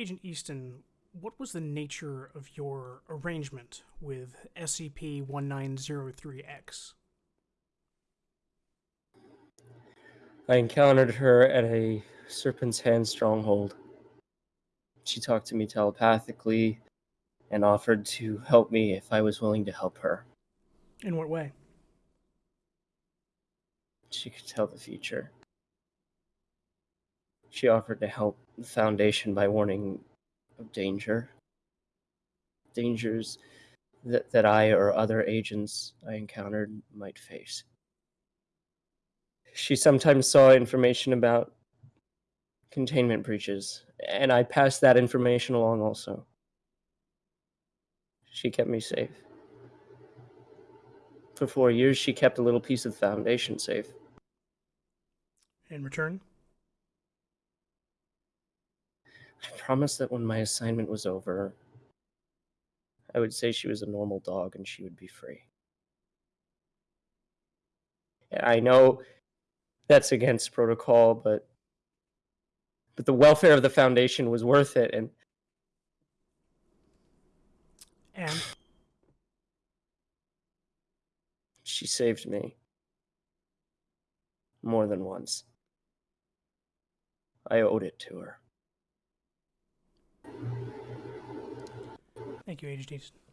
Agent Easton, what was the nature of your arrangement with SCP 1903X? I encountered her at a Serpent's Hand stronghold. She talked to me telepathically and offered to help me if I was willing to help her. In what way? She could tell the future. She offered to help the Foundation by warning of danger. Dangers that, that I or other agents I encountered might face. She sometimes saw information about containment breaches, and I passed that information along also. She kept me safe. For four years, she kept a little piece of the Foundation safe. In return? I promised that when my assignment was over, I would say she was a normal dog and she would be free. I know that's against protocol, but but the welfare of the foundation was worth it and and she saved me more than once. I owed it to her. Thank you, Agent Easton.